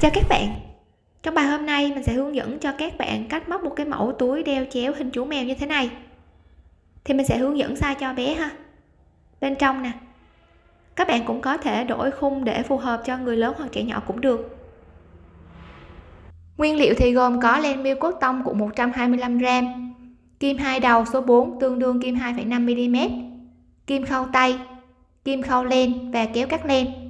chào các bạn. Trong bài hôm nay mình sẽ hướng dẫn cho các bạn cách móc một cái mẫu túi đeo chéo hình chú mèo như thế này. Thì mình sẽ hướng dẫn size cho bé ha. Bên trong nè. Các bạn cũng có thể đổi khung để phù hợp cho người lớn hoặc trẻ nhỏ cũng được. Nguyên liệu thì gồm có len miêu cốt tông của 125g kim hai đầu số 4 tương đương kim 2,5 mm kim khâu tay kim khâu len và kéo cắt len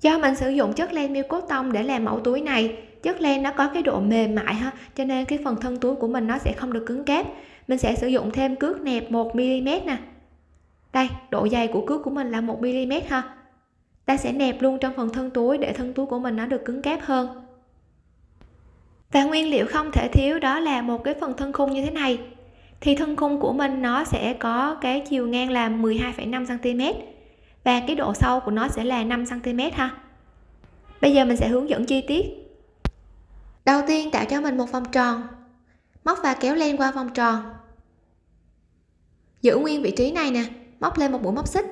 do mình sử dụng chất len miêu cốt tông để làm mẫu túi này chất len nó có cái độ mềm mại ha cho nên cái phần thân túi của mình nó sẽ không được cứng cáp. Mình sẽ sử dụng thêm cước nẹp 1 mm nè. Đây độ dày của cước của mình là 1 mm ha. Ta sẽ nẹp luôn trong phần thân túi để thân túi của mình nó được cứng cáp hơn. Và nguyên liệu không thể thiếu đó là một cái phần thân khung như thế này. Thì thân khung của mình nó sẽ có cái chiều ngang là 12,5 cm và cái độ sâu của nó sẽ là 5 cm ha. Bây giờ mình sẽ hướng dẫn chi tiết. Đầu tiên tạo cho mình một vòng tròn. Móc và kéo len qua vòng tròn. Giữ nguyên vị trí này nè, móc lên một mũi móc xích.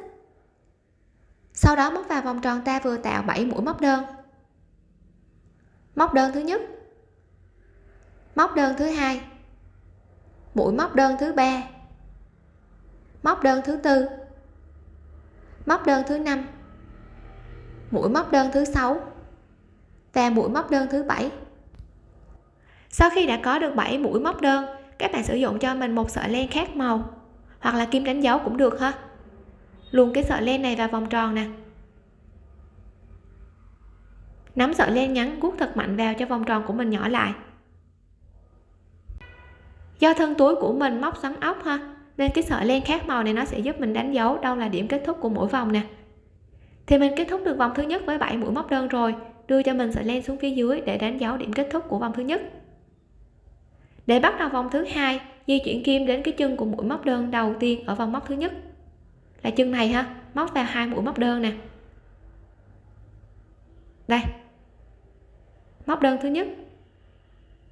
Sau đó móc vào vòng tròn ta vừa tạo 7 mũi móc đơn. Móc đơn thứ nhất. Móc đơn thứ hai. Mũi móc đơn thứ ba. Móc đơn thứ tư móc đơn thứ năm, mũi móc đơn thứ sáu và mũi móc đơn thứ bảy. Sau khi đã có được 7 mũi móc đơn, các bạn sử dụng cho mình một sợi len khác màu hoặc là kim đánh dấu cũng được ha. Luồn cái sợi len này vào vòng tròn nè. Nắm sợi len ngắn guốc thật mạnh vào cho vòng tròn của mình nhỏ lại. Do thân túi của mình móc xoắn ốc ha nên cái sợi len khác màu này nó sẽ giúp mình đánh dấu đâu là điểm kết thúc của mỗi vòng nè. Thì mình kết thúc được vòng thứ nhất với 7 mũi móc đơn rồi, đưa cho mình sợi len xuống phía dưới để đánh dấu điểm kết thúc của vòng thứ nhất. Để bắt đầu vòng thứ hai, di chuyển kim đến cái chân của mũi móc đơn đầu tiên ở vòng móc thứ nhất. Là chân này ha, móc vào hai mũi móc đơn nè. Đây. Móc đơn thứ nhất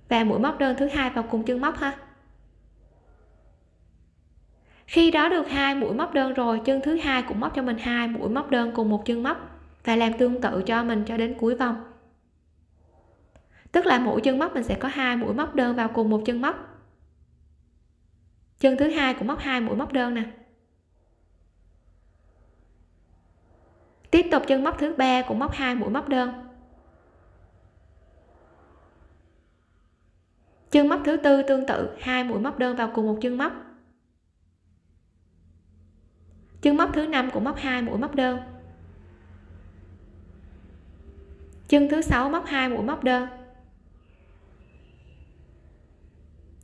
và mũi móc đơn thứ hai vào cùng chân móc ha khi đó được hai mũi móc đơn rồi, chân thứ hai cũng móc cho mình hai mũi móc đơn cùng một chân móc và làm tương tự cho mình cho đến cuối vòng. Tức là mỗi chân móc mình sẽ có hai mũi móc đơn vào cùng một chân móc. Chân thứ hai cũng móc hai mũi móc đơn nè. Tiếp tục chân móc thứ ba cũng móc hai mũi móc đơn. Chân móc thứ tư tương tự, hai mũi móc đơn vào cùng một chân móc chân móc thứ năm cũng móc hai mũi móc đơn. Chân thứ sáu móc hai mũi móc đơn.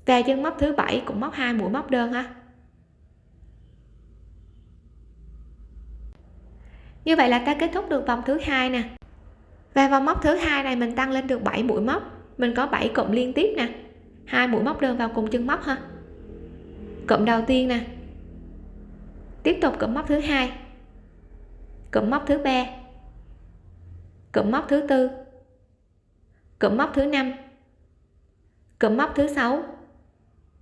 Và chân móc thứ bảy cũng móc hai mũi móc đơn ha. Như vậy là ta kết thúc được vòng thứ hai nè. Và vòng móc thứ hai này mình tăng lên được 7 mũi móc. Mình có 7 cụm liên tiếp nè. Hai mũi móc đơn vào cùng chân móc ha. Cụm đầu tiên nè tiếp tục cụm móc thứ hai. Cụm móc thứ ba. Cụm móc thứ tư. Cụm móc thứ năm. Cụm móc thứ sáu.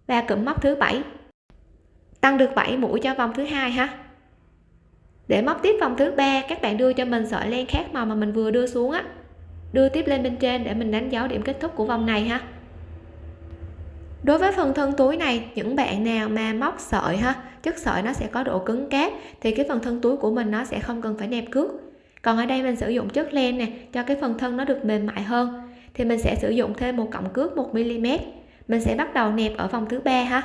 Và cụm móc thứ bảy. Tăng được 7 mũi cho vòng thứ hai ha. Để móc tiếp vòng thứ ba, các bạn đưa cho mình sợi len khác màu mà mình vừa đưa xuống á. Đưa tiếp lên bên trên để mình đánh dấu điểm kết thúc của vòng này ha đối với phần thân túi này, những bạn nào mà móc sợi ha, chất sợi nó sẽ có độ cứng cáp, thì cái phần thân túi của mình nó sẽ không cần phải nẹp cước. Còn ở đây mình sử dụng chất len nè, cho cái phần thân nó được mềm mại hơn. Thì mình sẽ sử dụng thêm một cọng cước 1 mm. Mình sẽ bắt đầu nẹp ở vòng thứ ba ha.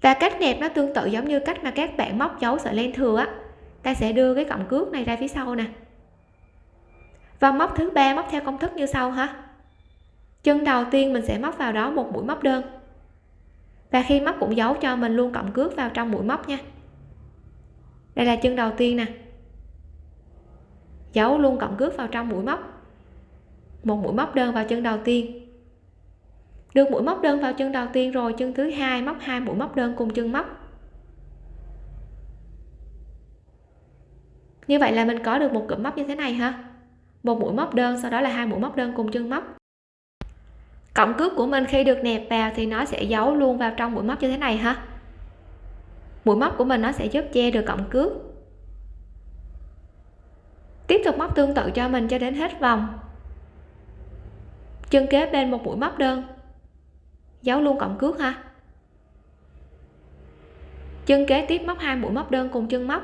Và cách nẹp nó tương tự giống như cách mà các bạn móc dấu sợi len thừa á. Ta sẽ đưa cái cọng cước này ra phía sau nè. Và móc thứ ba, móc theo công thức như sau ha chân đầu tiên mình sẽ móc vào đó một mũi móc đơn. Và khi móc cũng giấu cho mình luôn cộng cước vào trong mũi móc nha. Đây là chân đầu tiên nè. Giấu luôn cộng cước vào trong mũi móc. Một mũi móc đơn vào chân đầu tiên. Được mũi móc đơn vào chân đầu tiên rồi, chân thứ hai móc hai mũi móc đơn cùng chân móc. Như vậy là mình có được một cụm móc như thế này ha một mũi móc đơn, sau đó là hai mũi móc đơn cùng chân móc cộng cước của mình khi được nẹp vào thì nó sẽ giấu luôn vào trong mũi móc như thế này ha. Mũi móc của mình nó sẽ giúp che được cộng cước. Tiếp tục móc tương tự cho mình cho đến hết vòng. Chân kế bên một mũi móc đơn. Giấu luôn cộng cước ha. Chân kế tiếp móc hai mũi móc đơn cùng chân móc.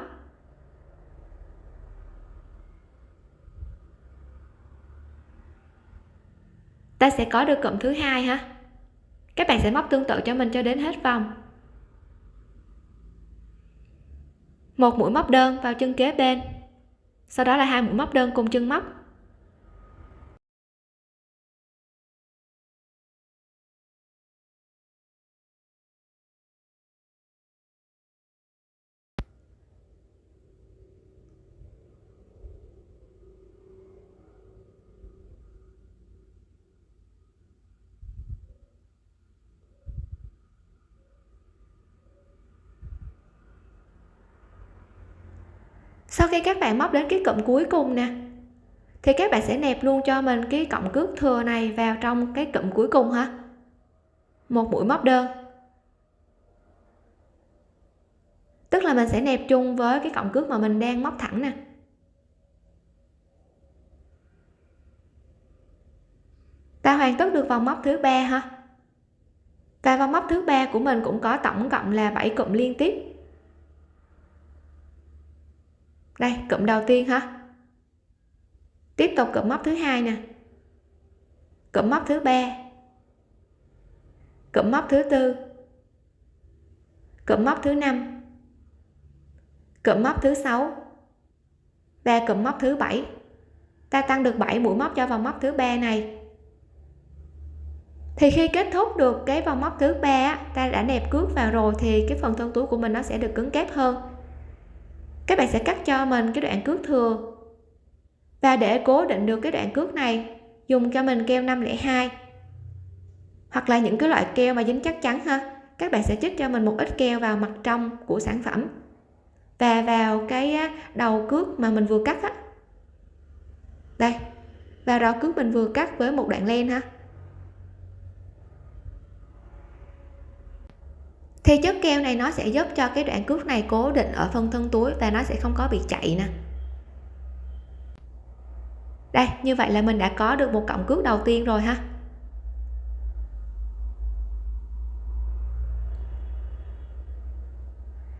Ta sẽ có được cụm thứ hai ha các bạn sẽ móc tương tự cho mình cho đến hết vòng. Một mũi móc đơn vào chân kế bên. Sau đó là hai mũi móc đơn cùng chân móc. Sau khi các bạn móc đến cái cụm cuối cùng nè, thì các bạn sẽ nẹp luôn cho mình cái cọng cước thừa này vào trong cái cụm cuối cùng ha. Một mũi móc đơn. Tức là mình sẽ nẹp chung với cái cọng cước mà mình đang móc thẳng nè. Ta hoàn tất được vòng móc thứ ba ha. Và vòng móc thứ ba của mình cũng có tổng cộng là 7 cụm liên tiếp đây, cụm đầu tiên ha tiếp tục cụm móc thứ hai nè. Cụm móc thứ ba. Cụm móc thứ tư. Cụm móc thứ năm. Cụm móc thứ sáu. Và cụm móc thứ bảy. Ta tăng được 7 mũi móc cho vòng móc thứ ba này. Thì khi kết thúc được cái vòng móc thứ ba ta đã nẹp cước vào rồi thì cái phần thân túi của mình nó sẽ được cứng kép hơn các bạn sẽ cắt cho mình cái đoạn cước thừa. Và để cố định được cái đoạn cước này, dùng cho mình keo 502 hoặc là những cái loại keo mà dính chắc chắn ha, các bạn sẽ chích cho mình một ít keo vào mặt trong của sản phẩm. Và vào cái đầu cước mà mình vừa cắt á. Đây, vào đầu cước mình vừa cắt với một đoạn len ha. Thì chất keo này nó sẽ giúp cho cái đoạn cước này cố định ở phần thân túi và nó sẽ không có bị chạy nè. Đây, như vậy là mình đã có được một cọng cước đầu tiên rồi ha.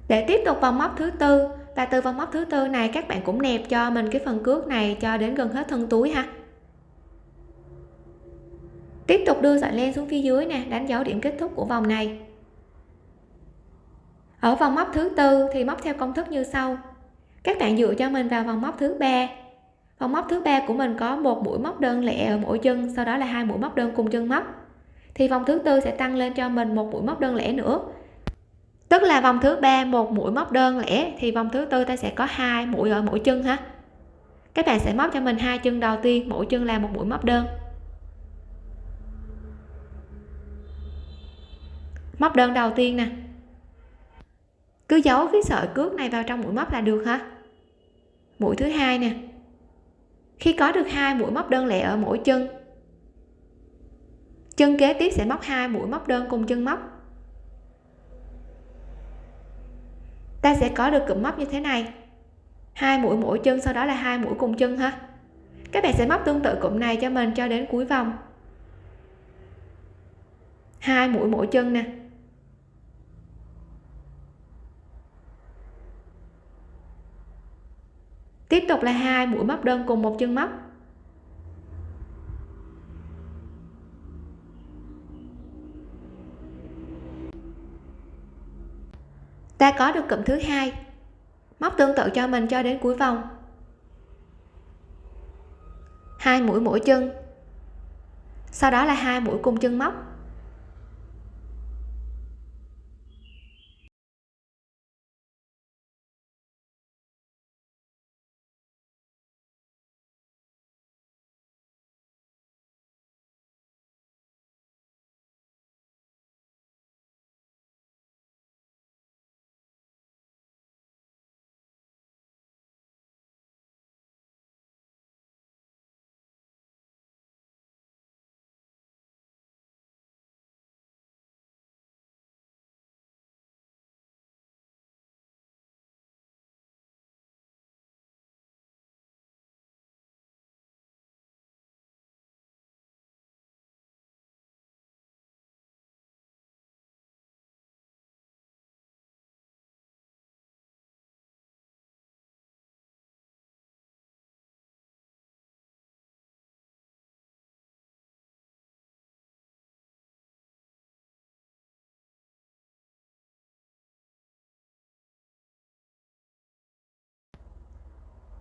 Để tiếp tục vòng móc thứ tư, và từ vòng móc thứ tư này các bạn cũng nẹp cho mình cái phần cước này cho đến gần hết thân túi ha. Tiếp tục đưa sợi len xuống phía dưới nè, đánh dấu điểm kết thúc của vòng này ở vòng móc thứ tư thì móc theo công thức như sau. Các bạn dựa cho mình vào vòng móc thứ ba. Vòng móc thứ ba của mình có một mũi móc đơn lẻ ở mỗi chân, sau đó là hai mũi móc đơn cùng chân móc. Thì vòng thứ tư sẽ tăng lên cho mình một mũi móc đơn lẻ nữa. Tức là vòng thứ ba một mũi móc đơn lẻ, thì vòng thứ tư ta sẽ có hai mũi ở mỗi chân ha. Các bạn sẽ móc cho mình hai chân đầu tiên, mỗi chân là một mũi móc đơn. Móc đơn đầu tiên nè cứ giấu cái sợi cước này vào trong mũi móc là được hả? Mũi thứ hai nè. Khi có được hai mũi móc đơn lẻ ở mỗi chân chân kế tiếp sẽ móc hai mũi móc đơn cùng chân móc. Ta sẽ có được cụm móc như thế này. Hai mũi mỗi chân, sau đó là hai mũi cùng chân ha. Các bạn sẽ móc tương tự cụm này cho mình cho đến cuối vòng. Hai mũi mỗi chân nè. Tiếp tục là hai, mũi móc đơn cùng một chân móc. Ta có được cụm thứ hai. Móc tương tự cho mình cho đến cuối vòng. Hai mũi mỗi chân. Sau đó là hai mũi cùng chân móc.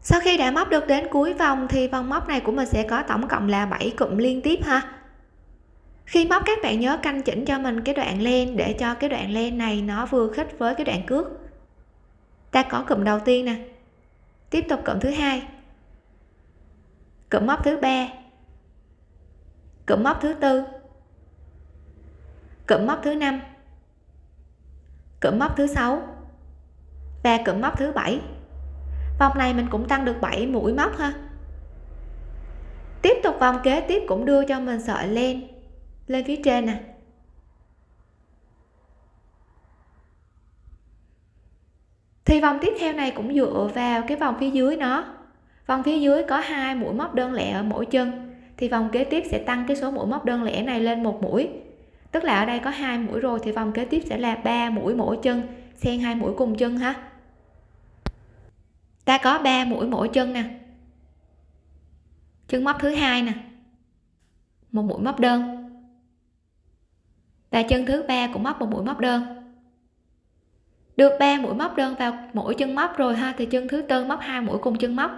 Sau khi đã móc được đến cuối vòng thì vòng móc này của mình sẽ có tổng cộng là 7 cụm liên tiếp ha. Khi móc, các bạn nhớ canh chỉnh cho mình cái đoạn len để cho cái đoạn len này nó vừa khít với cái đoạn cước. Ta có cụm đầu tiên nè. Tiếp tục cụm thứ hai. Cụm móc thứ ba. Cụm móc thứ tư. Cụm móc thứ năm. Cụm móc thứ sáu. Và cụm móc thứ bảy vòng này mình cũng tăng được 7 mũi móc ha. Tiếp tục vòng kế tiếp cũng đưa cho mình sợi len. Lên phía trên nè. Thì vòng tiếp theo này cũng dựa vào cái vòng phía dưới nó. Vòng phía dưới có hai mũi móc đơn lẻ ở mỗi chân. Thì vòng kế tiếp sẽ tăng cái số mũi móc đơn lẻ này lên một mũi. Tức là ở đây có hai mũi rồi, thì vòng kế tiếp sẽ là ba mũi mỗi chân, xen hai mũi cùng chân ha ta có 3 mũi mỗi chân nè. Chân móc thứ hai nè. Một mũi móc đơn. Và chân thứ ba cũng móc một mũi móc đơn. Được 3 mũi móc đơn vào mỗi chân móc rồi ha, thì chân thứ tư móc hai mũi cùng chân móc.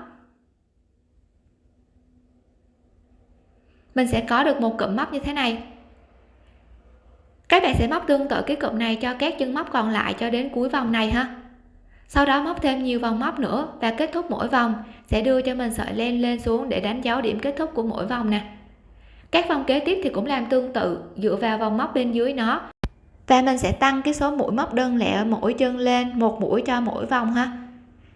Mình sẽ có được một cụm móc như thế này. Các bạn sẽ móc tương tự cái cụm này cho các chân móc còn lại cho đến cuối vòng này ha sau đó móc thêm nhiều vòng móc nữa và kết thúc mỗi vòng, sẽ đưa cho mình sợi len lên xuống để đánh dấu điểm kết thúc của mỗi vòng nè. Các vòng kế tiếp thì cũng làm tương tự, dựa vào vòng móc bên dưới nó. Và mình sẽ tăng cái số mũi móc đơn lẻ ở mỗi chân lên một mũi cho mỗi vòng ha.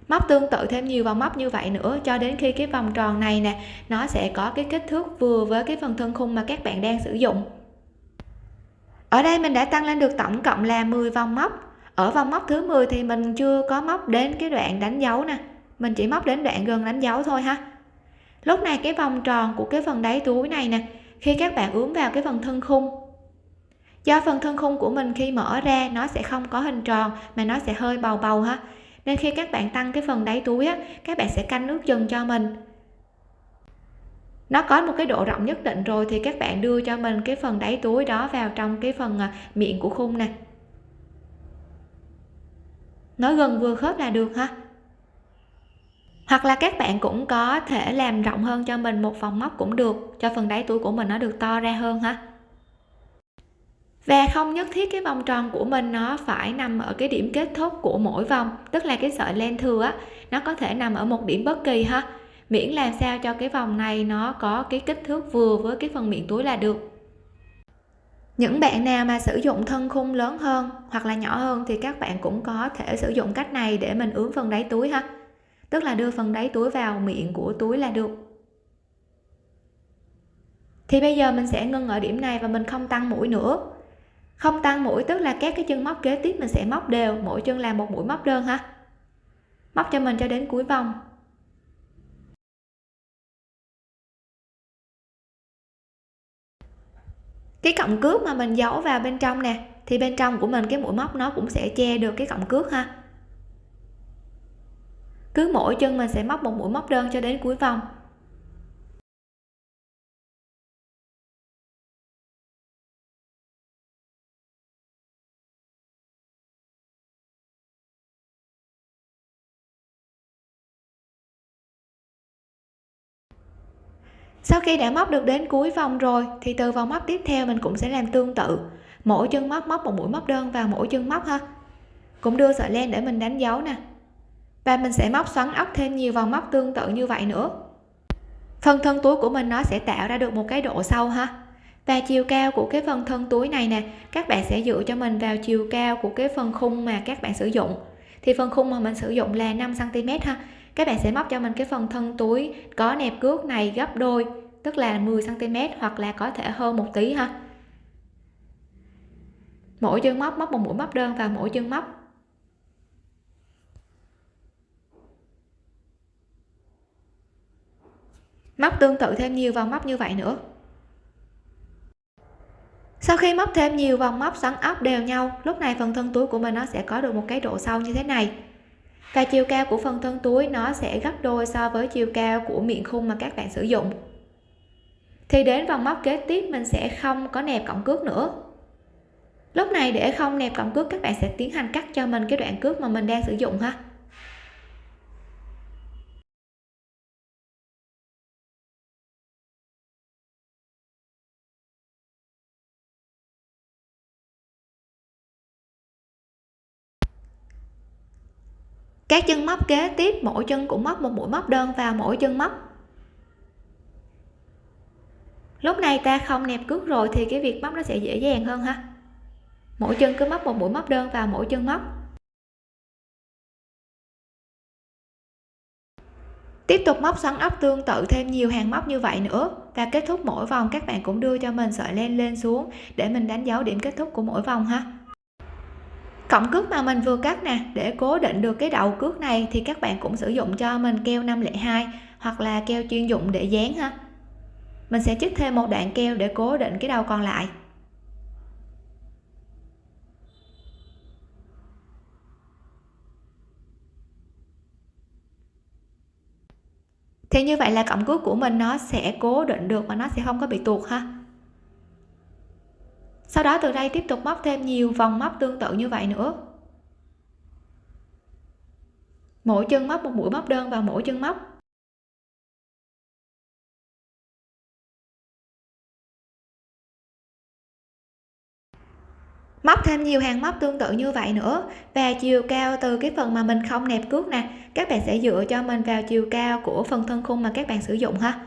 Móc tương tự thêm nhiều vòng móc như vậy nữa cho đến khi cái vòng tròn này nè, nó sẽ có cái kích thước vừa với cái phần thân khung mà các bạn đang sử dụng. Ở đây mình đã tăng lên được tổng cộng là 10 vòng móc ở vòng móc thứ 10 thì mình chưa có móc đến cái đoạn đánh dấu nè. Mình chỉ móc đến đoạn gần đánh dấu thôi ha. Lúc này cái vòng tròn của cái phần đáy túi này nè, khi các bạn ướm vào cái phần thân khung. Do phần thân khung của mình khi mở ra, nó sẽ không có hình tròn mà nó sẽ hơi bầu bầu ha. Nên khi các bạn tăng cái phần đáy túi á, các bạn sẽ canh nước chừng cho mình. Nó có một cái độ rộng nhất định rồi thì các bạn đưa cho mình cái phần đáy túi đó vào trong cái phần à, miệng của khung nè nói gần vừa khớp là được ha. Hoặc là các bạn cũng có thể làm rộng hơn cho mình một vòng móc cũng được, cho phần đáy túi của mình nó được to ra hơn ha. Và không nhất thiết cái vòng tròn của mình nó phải nằm ở cái điểm kết thúc của mỗi vòng, tức là cái sợi len thừa á, nó có thể nằm ở một điểm bất kỳ ha. Miễn làm sao cho cái vòng này nó có cái kích thước vừa với cái phần miệng túi là được những bạn nào mà sử dụng thân khung lớn hơn hoặc là nhỏ hơn thì các bạn cũng có thể sử dụng cách này để mình ướm phần đáy túi ha. Tức là đưa phần đáy túi vào miệng của túi là được. Thì bây giờ mình sẽ ngưng ở điểm này và mình không tăng mũi nữa. Không tăng mũi tức là các cái chân móc kế tiếp mình sẽ móc đều, mỗi chân làm một mũi móc đơn ha. Móc cho mình cho đến cuối vòng. Cái cọng cước mà mình giấu vào bên trong nè, thì bên trong của mình cái mũi móc nó cũng sẽ che được cái cọng cước ha. Cứ mỗi chân mình sẽ móc một mũi móc đơn cho đến cuối vòng. Sau khi đã móc được đến cuối vòng rồi, thì từ vòng móc tiếp theo mình cũng sẽ làm tương tự. Mỗi chân móc móc một mũi móc đơn vào mỗi chân móc ha. Cũng đưa sợi len để mình đánh dấu nè. Và mình sẽ móc xoắn ốc thêm nhiều vòng móc tương tự như vậy nữa. Phần thân túi của mình nó sẽ tạo ra được một cái độ sâu ha. Và chiều cao của cái phần thân túi này nè, các bạn sẽ dựa cho mình vào chiều cao của cái phần khung mà các bạn sử dụng. Thì phần khung mà mình sử dụng là 5 cm ha. Các bạn sẽ móc cho mình cái phần thân túi có nẹp cước này, gấp đôi tức là 10 cm hoặc là có thể hơn một tí ha. Mỗi chân móc móc một mũi móc đơn vào mỗi chân móc. Móc tương tự thêm nhiều vòng móc như vậy nữa. Sau khi móc thêm nhiều vòng móc, xoắn ốc đều nhau, lúc này phần thân túi của mình nó sẽ có được một cái độ sâu như thế này. Và chiều cao của phần thân túi nó sẽ gấp đôi so với chiều cao của miệng khung mà các bạn sử dụng thì đến vòng móc kế tiếp, mình sẽ không có nẹp cọng cước nữa. Lúc này để không nẹp cọng cước, các bạn sẽ tiến hành cắt cho mình cái đoạn cước mà mình đang sử dụng ha. Các chân móc kế tiếp, mỗi chân cũng móc một mũi móc đơn vào mỗi chân móc lúc này ta không nẹp cước rồi thì cái việc móc nó sẽ dễ dàng hơn ha. Mỗi chân cứ móc một mũi móc đơn vào mỗi chân móc. Tiếp tục móc xoắn ốc tương tự thêm nhiều hàng móc như vậy nữa và kết thúc mỗi vòng các bạn cũng đưa cho mình sợi len lên xuống để mình đánh dấu điểm kết thúc của mỗi vòng ha. Cọng cước mà mình vừa cắt nè, để cố định được cái đầu cước này thì các bạn cũng sử dụng cho mình keo 502 hoặc là keo chuyên dụng để dán ha mình sẽ chích thêm một đoạn keo để cố định cái đầu còn lại. Thì như vậy là cọng cước của mình nó sẽ cố định được và nó sẽ không có bị tuột ha. Sau đó từ đây tiếp tục móc thêm nhiều vòng móc tương tự như vậy nữa. Mỗi chân móc một mũi móc đơn vào mỗi chân móc. Móc thêm nhiều hàng móc tương tự như vậy nữa. Và chiều cao từ cái phần mà mình không nẹp cước nè, các bạn sẽ dựa cho mình vào chiều cao của phần thân khung mà các bạn sử dụng ha.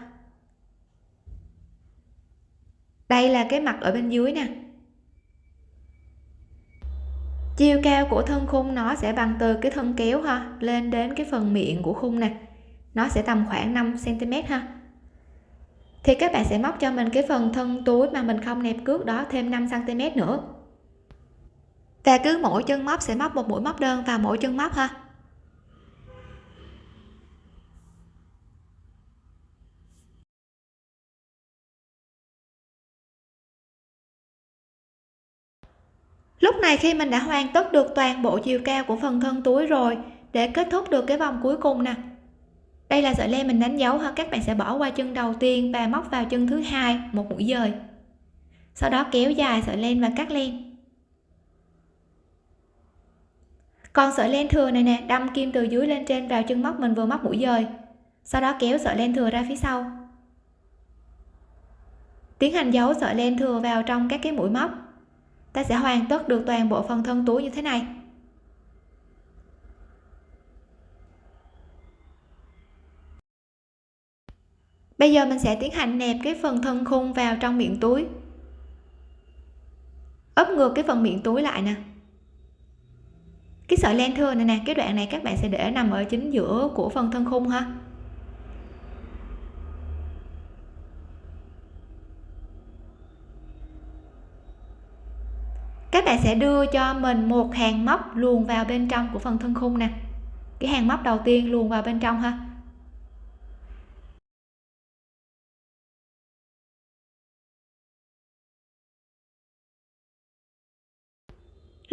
Đây là cái mặt ở bên dưới nè. Chiều cao của thân khung nó sẽ bằng từ cái thân kéo ha, lên đến cái phần miệng của khung nè. Nó sẽ tầm khoảng 5 cm ha. Thì các bạn sẽ móc cho mình cái phần thân túi mà mình không nẹp cước đó thêm 5 cm nữa và cứ mỗi chân móc sẽ móc một mũi móc đơn vào mỗi chân móc ha. Lúc này khi mình đã hoàn tất được toàn bộ chiều cao của phần thân túi rồi, để kết thúc được cái vòng cuối cùng nè. Đây là sợi len mình đánh dấu ha, các bạn sẽ bỏ qua chân đầu tiên và móc vào chân thứ hai một mũi dời. Sau đó kéo dài sợi len và cắt len còn sợi len thừa này nè, đâm kim từ dưới lên trên vào chân móc mình vừa móc mũi dời. Sau đó kéo sợi len thừa ra phía sau. Tiến hành giấu sợi len thừa vào trong các cái mũi móc. Ta sẽ hoàn tất được toàn bộ phần thân túi như thế này. Bây giờ mình sẽ tiến hành nẹp cái phần thân khung vào trong miệng túi. Ấp ngược cái phần miệng túi lại nè cái sợi len thừa này nè, cái đoạn này các bạn sẽ để nằm ở chính giữa của phần thân khung ha. Các bạn sẽ đưa cho mình một hàng móc luồn vào bên trong của phần thân khung nè. Cái hàng móc đầu tiên luồn vào bên trong ha.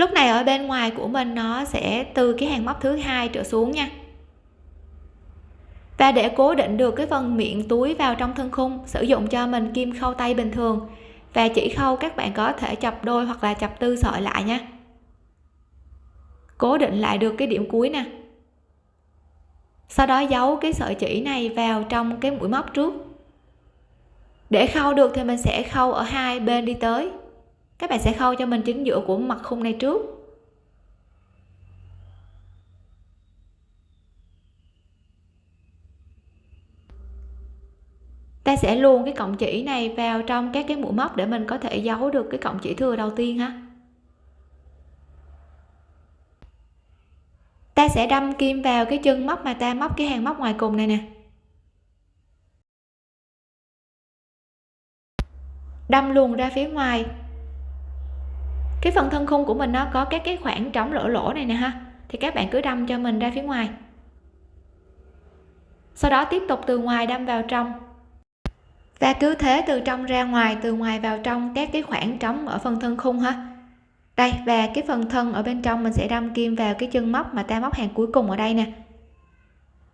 Lúc này ở bên ngoài của mình nó sẽ từ cái hàng móc thứ hai trở xuống nha. Và để cố định được cái phần miệng túi vào trong thân khung, sử dụng cho mình kim khâu tay bình thường. Và chỉ khâu các bạn có thể chập đôi hoặc là chập tư sợi lại nha. Cố định lại được cái điểm cuối nè. Sau đó giấu cái sợi chỉ này vào trong cái mũi móc trước. Để khâu được thì mình sẽ khâu ở hai bên đi tới các bạn sẽ khâu cho mình chính giữa của mặt khung này trước. Ta sẽ luôn cái cọng chỉ này vào trong các cái mũi móc để mình có thể giấu được cái cọng chỉ thừa đầu tiên ha. Ta sẽ đâm kim vào cái chân móc mà ta móc cái hàng móc ngoài cùng này nè. Đâm luồn ra phía ngoài cái phần thân khung của mình nó có các cái khoảng trống lỗ lỗ này nè ha. Thì các bạn cứ đâm cho mình ra phía ngoài. Sau đó tiếp tục từ ngoài đâm vào trong. Và cứ thế từ trong ra ngoài, từ ngoài vào trong các cái khoảng trống ở phần thân khung ha. Đây, và cái phần thân ở bên trong mình sẽ đâm kim vào cái chân móc mà ta móc hàng cuối cùng ở đây nè.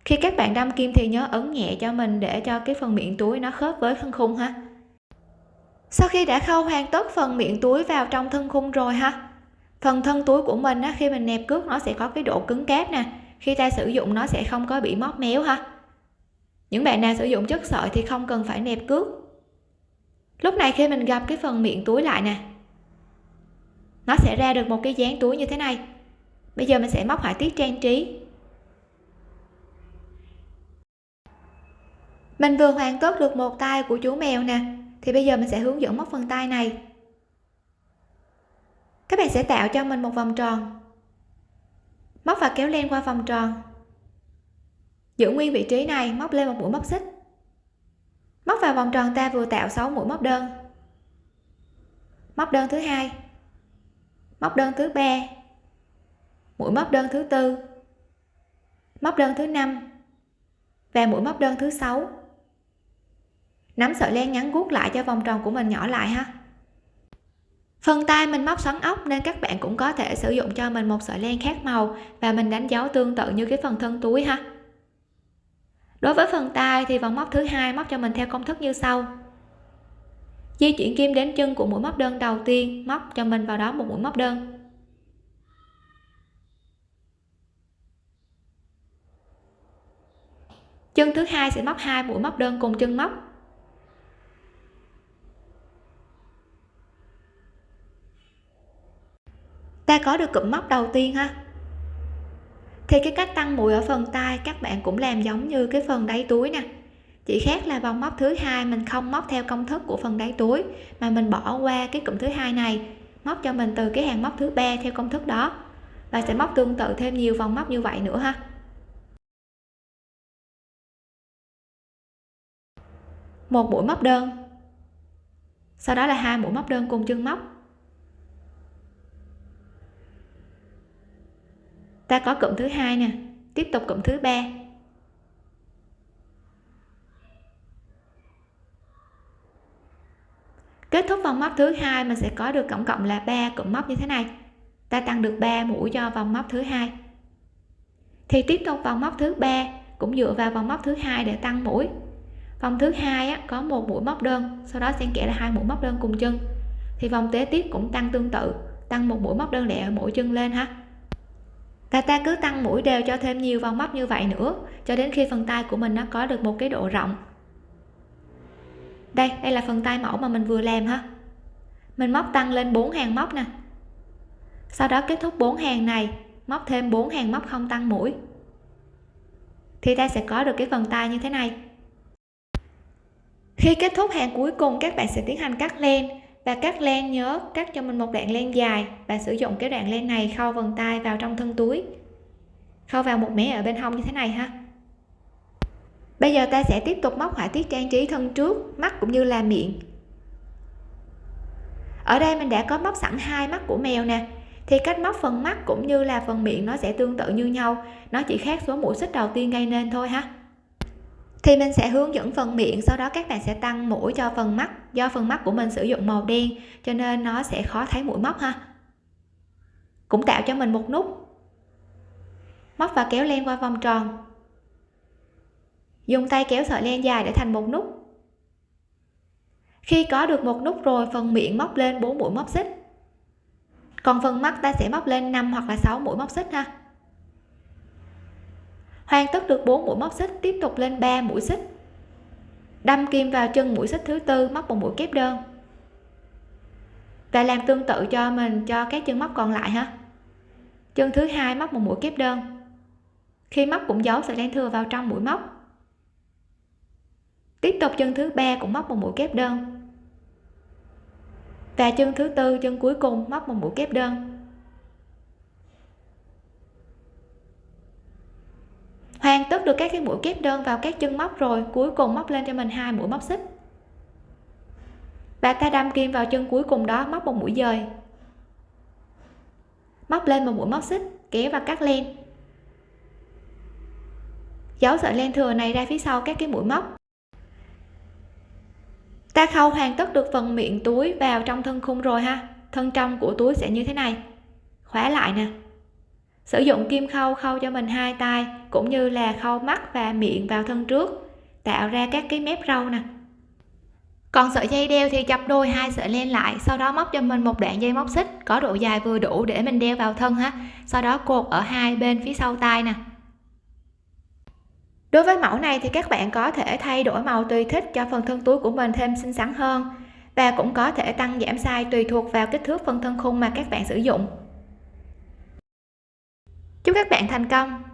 Khi các bạn đâm kim thì nhớ ấn nhẹ cho mình để cho cái phần miệng túi nó khớp với thân khung ha sau khi đã khâu hoàn tất phần miệng túi vào trong thân khung rồi ha? Phần thân túi của mình á, khi mình nẹp cước nó sẽ có cái độ cứng cáp nè. Khi ta sử dụng nó sẽ không có bị móp méo ha? Những bạn nào sử dụng chất sợi thì không cần phải nẹp cước. Lúc này khi mình gặp cái phần miệng túi lại nè nó sẽ ra được một cái dáng túi như thế này. Bây giờ mình sẽ móc họa tiết trang trí. Mình vừa hoàn tất được một tay của chú mèo nè thì bây giờ mình sẽ hướng dẫn móc phần tay này. Các bạn sẽ tạo cho mình một vòng tròn. Móc và kéo len qua vòng tròn. Giữ nguyên vị trí này, móc lên một mũi móc xích. Móc vào vòng tròn ta vừa tạo 6 mũi móc đơn. Móc đơn thứ hai. Móc đơn thứ ba. Mũi móc đơn thứ tư. Móc đơn thứ năm. Và mũi móc đơn thứ sáu nắm sợi len ngắn guốc lại cho vòng tròn của mình nhỏ lại ha. Phần tay mình móc xoắn ốc nên các bạn cũng có thể sử dụng cho mình một sợi len khác màu và mình đánh dấu tương tự như cái phần thân túi ha. Đối với phần tay thì vòng móc thứ hai móc cho mình theo công thức như sau. Di chuyển kim đến chân của mũi móc đơn đầu tiên, móc cho mình vào đó một mũi móc đơn. Chân thứ hai sẽ móc hai mũi móc đơn cùng chân móc ta có được cụm móc đầu tiên ha? Thì cái cách tăng mũi ở phần tay các bạn cũng làm giống như cái phần đáy túi nè. Chỉ khác là vòng móc thứ hai mình không móc theo công thức của phần đáy túi, mà mình bỏ qua cái cụm thứ hai này, móc cho mình từ cái hàng móc thứ ba theo công thức đó. Và sẽ móc tương tự thêm nhiều vòng móc như vậy nữa ha. Một mũi móc đơn. Sau đó là hai mũi móc đơn cùng chân móc. Ta có cụm thứ hai nè. Tiếp tục cụm thứ ba. Kết thúc vòng móc thứ hai mình sẽ có được tổng cộng là 3 cụm móc như thế này. Ta tăng được 3 mũi cho vòng móc thứ hai. Thì tiếp tục vòng móc thứ ba cũng dựa vào vòng móc thứ hai để tăng mũi. Vòng thứ hai á, có một mũi móc đơn sau đó xen kẽ là hai mũi móc đơn cùng chân. Thì vòng kế tiếp cũng tăng tương tự tăng một mũi móc đơn lẻ ở mỗi chân lên ha và ta cứ tăng mũi đều cho thêm nhiều vòng móc như vậy nữa, cho đến khi phần tay của mình nó có được một cái độ rộng. Đây đây là phần tay mẫu mà mình vừa làm ha. Mình móc tăng lên 4 hàng móc nè. Sau đó kết thúc 4 hàng này, móc thêm 4 hàng móc không tăng mũi. Thì ta sẽ có được cái phần tay như thế này. Khi kết thúc hàng cuối cùng, các bạn sẽ tiến hành cắt len và cắt len nhớ cắt cho mình một đoạn len dài và sử dụng cái đoạn len này khâu vần tay vào trong thân túi. Khâu vào một mé ở bên hông như thế này ha. Bây giờ ta sẽ tiếp tục móc họa tiết trang trí thân trước, mắt cũng như là miệng. Ở đây mình đã có móc sẵn hai mắt của mèo nè. Thì cách móc phần mắt cũng như là phần miệng nó sẽ tương tự như nhau. Nó chỉ khác số mũi xích đầu tiên gây nên thôi ha thì mình sẽ hướng dẫn phần miệng, sau đó các bạn sẽ tăng mũi cho phần mắt, do phần mắt của mình sử dụng màu đen, cho nên nó sẽ khó thấy mũi móc ha. Cũng tạo cho mình một nút móc và kéo len qua vòng tròn. Dùng tay kéo sợi len dài để thành một nút. Khi có được một nút rồi, phần miệng móc lên 4 mũi móc xích. Còn phần mắt ta sẽ móc lên 5 hoặc là 6 mũi móc xích ha hoàn tất được 4 mũi móc xích, tiếp tục lên 3 mũi xích. Đâm kim vào chân mũi xích thứ tư, móc một mũi kép đơn. Và làm tương tự cho mình, cho các chân móc còn lại ha. Chân thứ hai móc một mũi kép đơn. Khi móc cũng giấu sợi len thừa vào trong mũi móc. Tiếp tục chân thứ ba cũng móc một mũi kép đơn. Và chân thứ tư, chân cuối cùng móc một mũi kép đơn. Hoàn tất được các cái mũi kép đơn vào các chân móc rồi, cuối cùng móc lên cho mình hai mũi móc xích. Và ta đâm kim vào chân cuối cùng đó, móc một mũi dời. Móc lên một mũi móc xích, kéo và cắt len. Giấu sợi len thừa này ra phía sau các cái mũi móc. Ta khâu hoàn tất được phần miệng túi vào trong thân khung rồi ha. Thân trong của túi sẽ như thế này. Khóa lại nè sử dụng kim khâu khâu cho mình hai tay, cũng như là khâu mắt và miệng vào thân trước, tạo ra các cái mép râu nè. Còn sợi dây đeo thì chập đôi hai sợi len lại, sau đó móc cho mình một đoạn dây móc xích, có độ dài vừa đủ để mình đeo vào thân ha. Sau đó cột ở hai bên phía sau tay nè. Đối với mẫu này thì các bạn có thể thay đổi màu tùy thích cho phần thân túi của mình thêm xinh xắn hơn, và cũng có thể tăng giảm size tùy thuộc vào kích thước phần thân khung mà các bạn sử dụng chúc các bạn thành công!